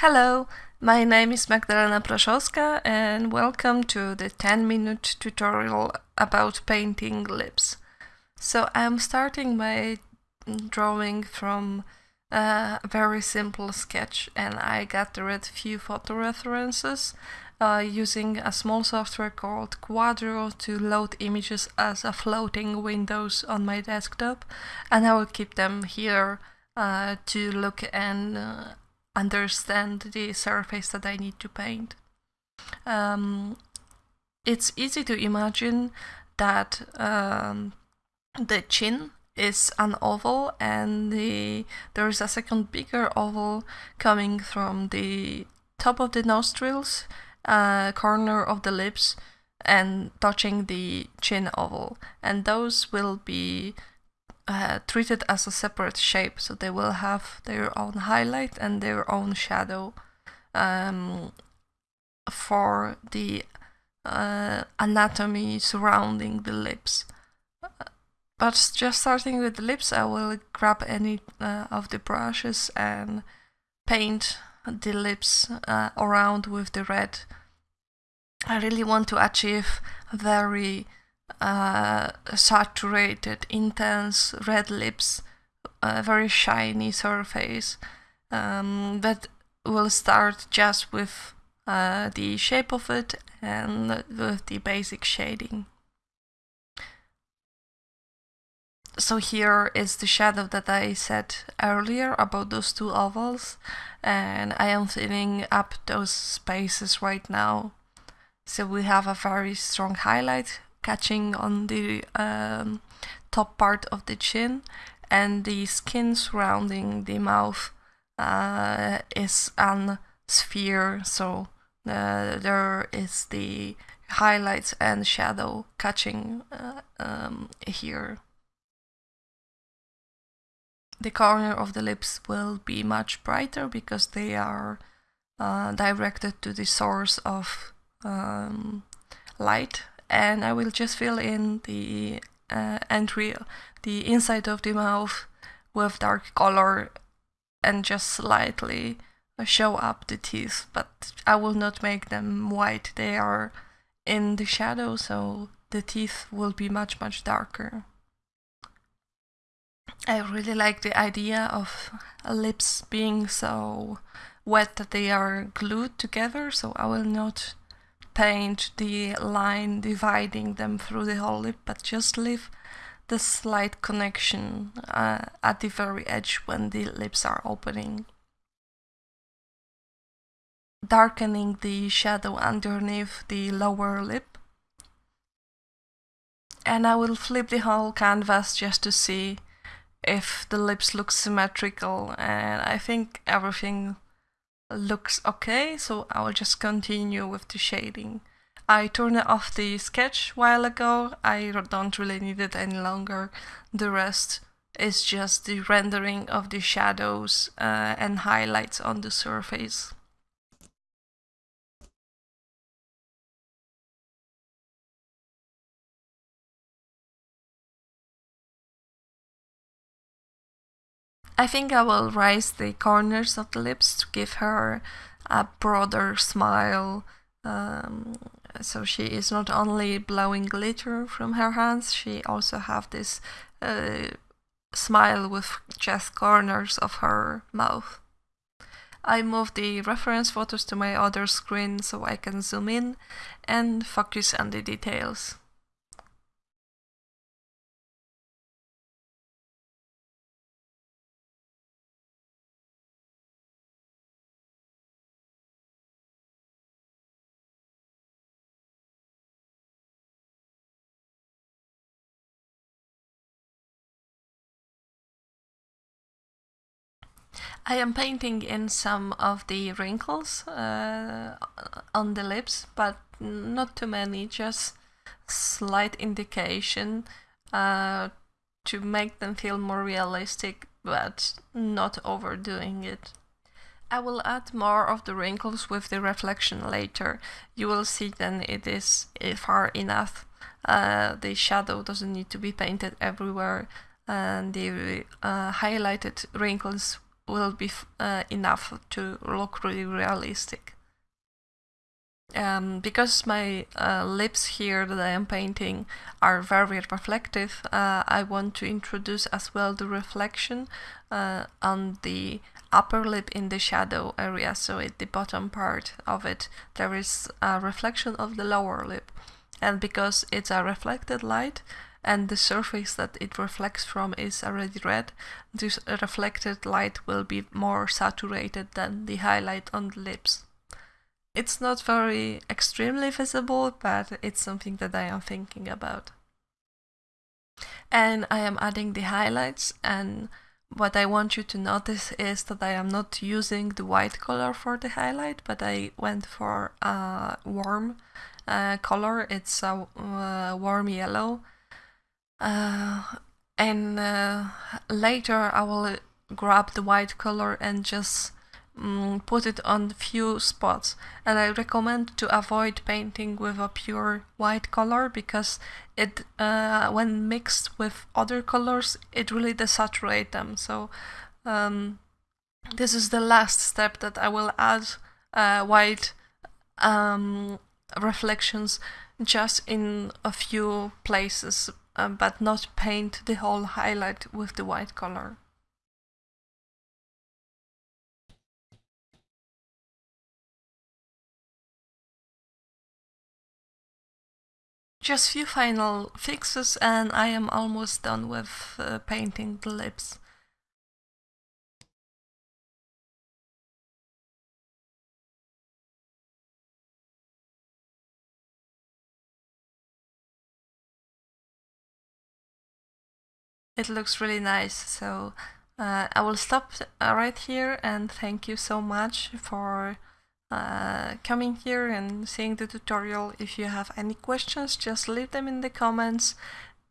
Hello, my name is Magdalena Proszowska and welcome to the 10 minute tutorial about painting lips. So I'm starting my drawing from a very simple sketch and I got gathered few photo references uh, using a small software called Kuadro to load images as a floating windows on my desktop and I will keep them here uh, to look and uh, understand the surface that I need to paint. Um, it's easy to imagine that um, the chin is an oval and the, there is a second bigger oval coming from the top of the nostrils, uh, corner of the lips and touching the chin oval and those will be uh, treated as a separate shape, so they will have their own highlight and their own shadow um, for the uh, anatomy surrounding the lips. But just starting with the lips, I will grab any uh, of the brushes and paint the lips uh, around with the red. I really want to achieve very uh, saturated, intense red lips, a very shiny surface um, that will start just with uh, the shape of it and with the basic shading. So here is the shadow that I said earlier about those two ovals and I am filling up those spaces right now. So we have a very strong highlight catching on the um, top part of the chin and the skin surrounding the mouth uh, is an sphere so uh, there is the highlights and shadow catching uh, um, here. The corner of the lips will be much brighter because they are uh, directed to the source of um, light and I will just fill in the uh, entry, the inside of the mouth with dark color and just slightly show up the teeth, but I will not make them white. They are in the shadow, so the teeth will be much, much darker. I really like the idea of lips being so wet that they are glued together, so I will not paint the line dividing them through the whole lip, but just leave the slight connection uh, at the very edge when the lips are opening. Darkening the shadow underneath the lower lip. And I will flip the whole canvas just to see if the lips look symmetrical and I think everything looks okay, so I will just continue with the shading. I turned off the sketch while ago, I don't really need it any longer. The rest is just the rendering of the shadows uh, and highlights on the surface. I think I will raise the corners of the lips to give her a broader smile. Um, so she is not only blowing glitter from her hands, she also have this uh, smile with just corners of her mouth. I move the reference photos to my other screen so I can zoom in and focus on the details. I am painting in some of the wrinkles uh, on the lips, but not too many, just slight indication uh, to make them feel more realistic, but not overdoing it. I will add more of the wrinkles with the reflection later. You will see then it is far enough. Uh, the shadow doesn't need to be painted everywhere and the uh, highlighted wrinkles will be uh, enough to look really realistic. Um, because my uh, lips here that I am painting are very reflective, uh, I want to introduce as well the reflection uh, on the upper lip in the shadow area, so at the bottom part of it there is a reflection of the lower lip. And because it's a reflected light, and the surface that it reflects from is already red, this reflected light will be more saturated than the highlight on the lips. It's not very extremely visible, but it's something that I am thinking about. And I am adding the highlights and what I want you to notice is that I am not using the white color for the highlight, but I went for a warm uh, color. It's a uh, warm yellow and uh, later I will grab the white color and just um, put it on a few spots. And I recommend to avoid painting with a pure white color because it uh, when mixed with other colors it really desaturates them. So um, this is the last step that I will add uh, white um, reflections just in a few places um, but not paint the whole highlight with the white color. Just few final fixes and I am almost done with uh, painting the lips. It looks really nice so uh, I will stop uh, right here and thank you so much for uh, coming here and seeing the tutorial. If you have any questions just leave them in the comments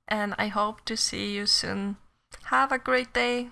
and I hope to see you soon. Have a great day!